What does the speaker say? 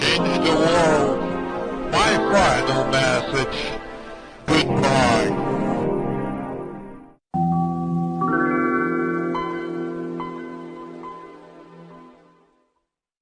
Change the world. My final message.